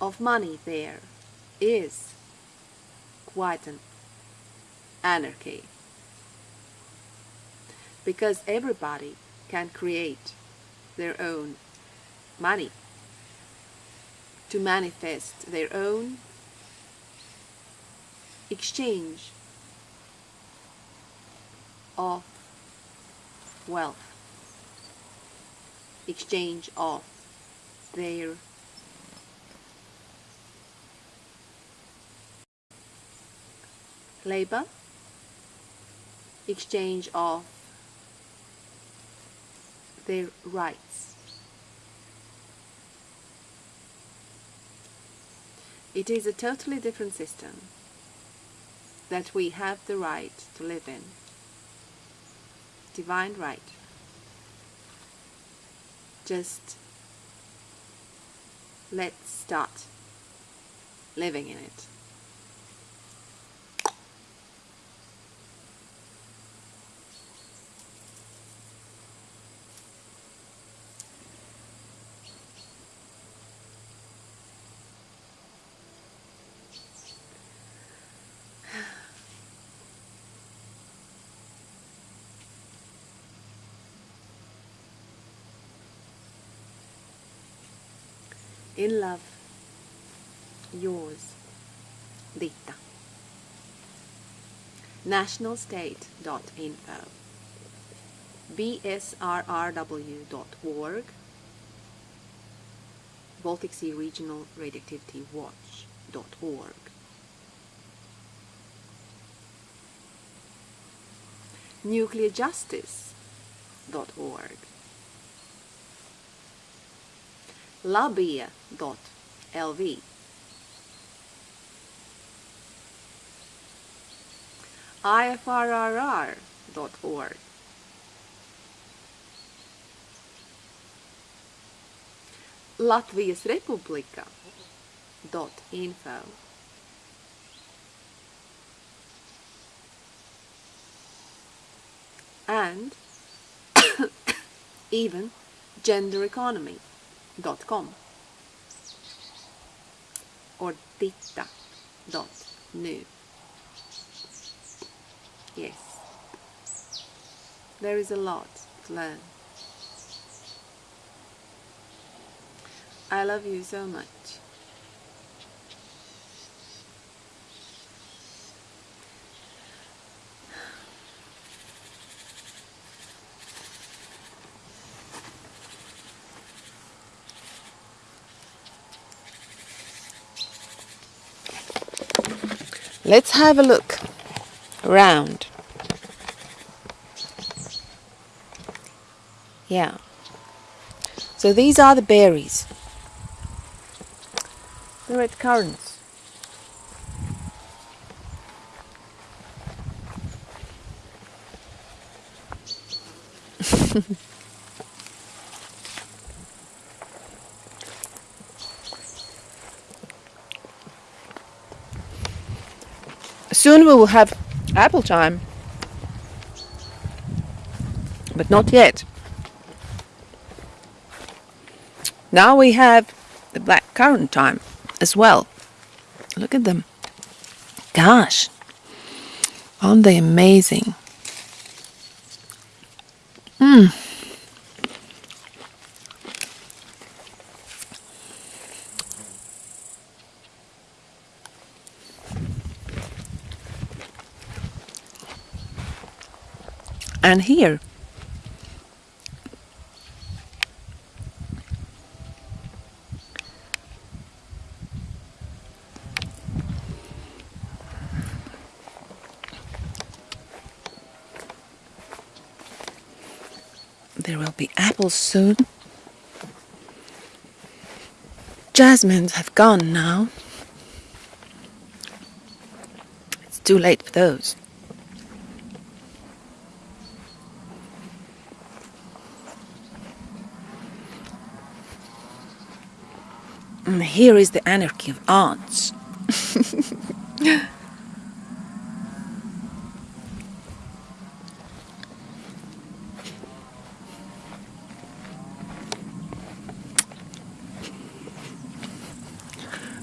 of money there is quite an anarchy because everybody can create their own money to manifest their own exchange of wealth, exchange of their labor, exchange of their rights. It is a totally different system that we have the right to live in. Divine right. Just let's start living in it. In love, yours, Dita. Nationalstate.info bsrrw.org Baltic Sea Regional Radioactivity Watch.org nuclearjustice.org labia.lv ifrrr.org Latvijas Republika.info and <coughs> even gendereconomy.com or titta.nu. Yes, there is a lot to learn. I love you so much. Let's have a look around. Yeah. So these are the berries. The red currants. <laughs> Soon we will have apple time, but not yet. Now we have the black currant time as well. Look at them. Gosh, aren't they amazing? Mmm. And here there will be apples soon. Jasmines have gone now. It's too late for those. And here is the anarchy of ants.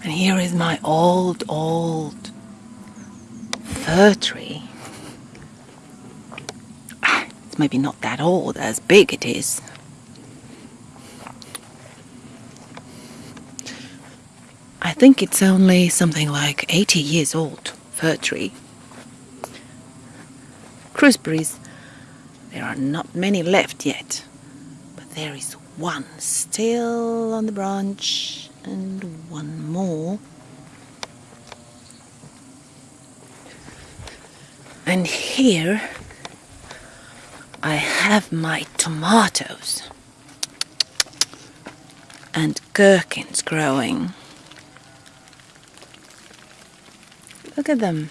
and here is my old, old fir tree. Ah, It's maybe not that old, as big it is. Think it's only something like 80 years old, fir tree. Gooseberries, there are not many left yet, but there is one still on the branch and one more. And here I have my tomatoes and gherkins growing. Look at them.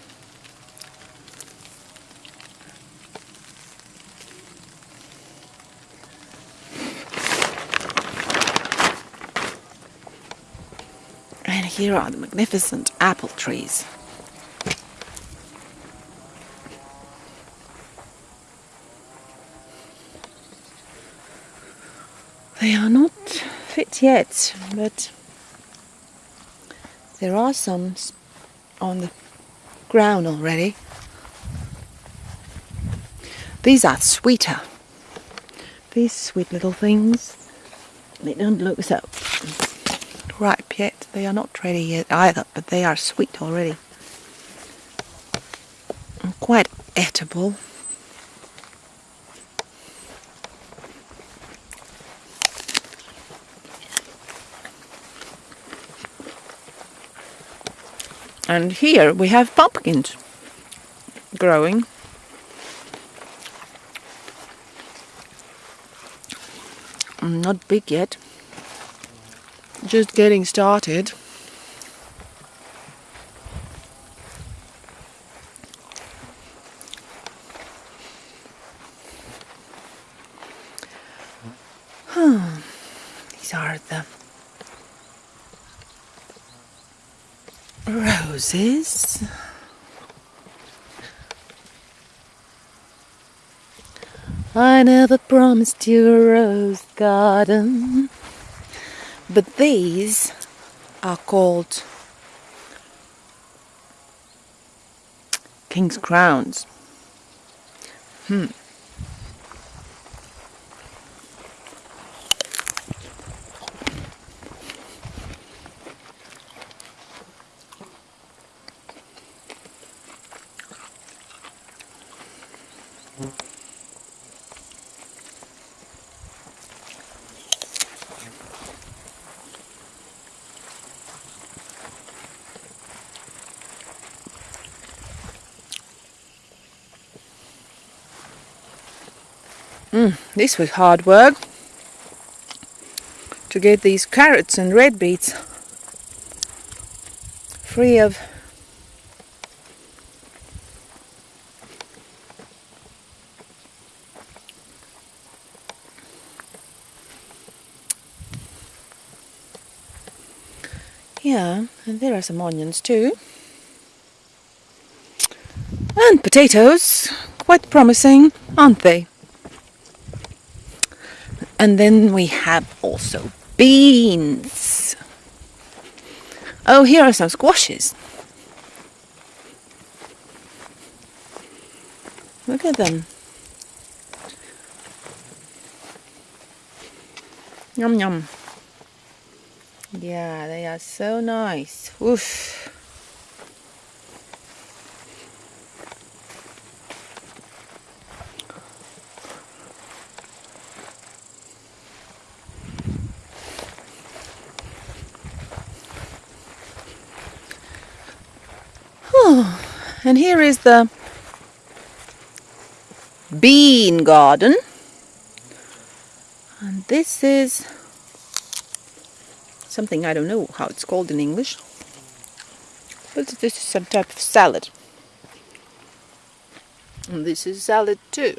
And here are the magnificent apple trees. They are not fit yet, but there are some on the ground already. These are sweeter. These sweet little things. They don't look so ripe yet. They are not ready yet either, but they are sweet already. And quite edible. And here we have pumpkins growing. Not big yet. Just getting started. These are the roses. I never promised you a rose garden. But these are called King's Crowns. Hmm. Mm, this was hard work to get these carrots and red beets free of Yeah, and there are some onions too. And potatoes, quite promising, aren't they? And then we have also beans. Oh, here are some squashes. Look at them. Yum yum. Yeah, they are so nice. Oof. And here is the bean garden. And this is something I don't know how it's called in English. But this is some type of salad. And this is salad too.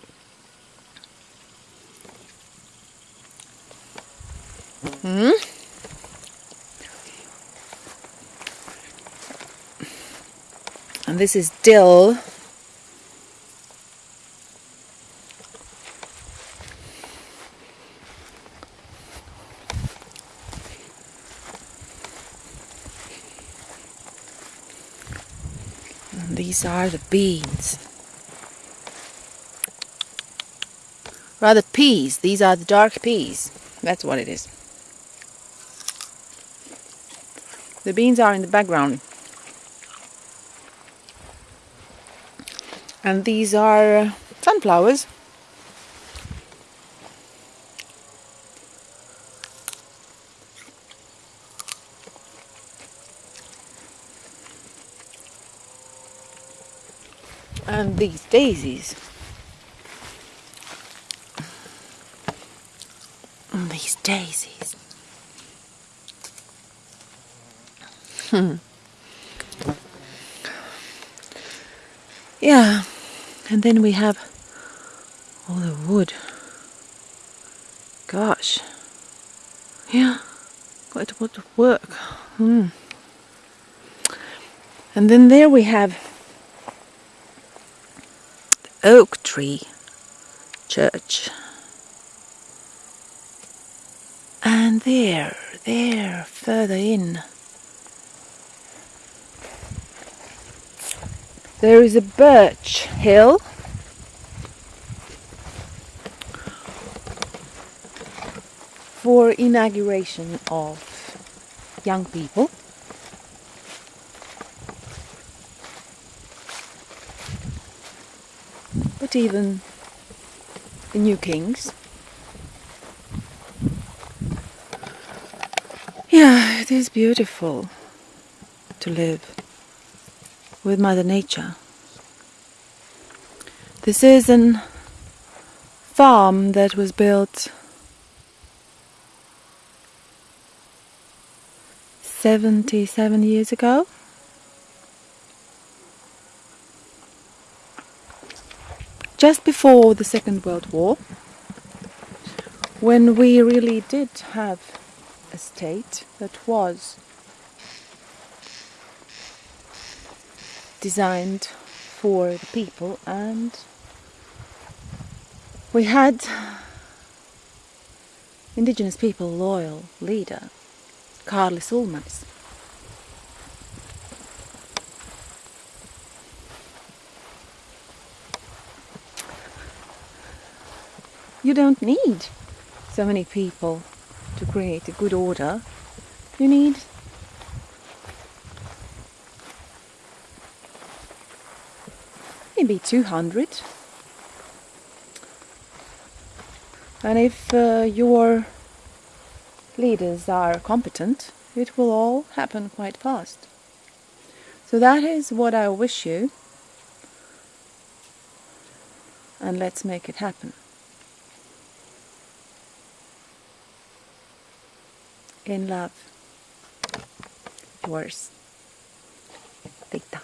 And this is dill. And these are the beans. Rather peas. These are the dark peas. That's what it is. The beans are in the background. And these are sunflowers. And these daisies. And these daisies. Hmm. Yeah and then we have all the wood. Gosh. Yeah, quite a lot of work. Hmm. And then there we have the oak tree church. And there, there, further in, There is a birch hill. For inauguration of young people. But even the new kings. Yeah, it is beautiful to live with Mother Nature. This is a farm that was built 77 years ago. Just before the Second World War, when we really did have a state that was designed for the people and We had indigenous people loyal leader, Karlis Ulmanis. You don't need so many people to create a good order. You need maybe 200 and if uh, your leaders are competent it will all happen quite fast. So that is what I wish you. And let's make it happen. In love. Yours. Rita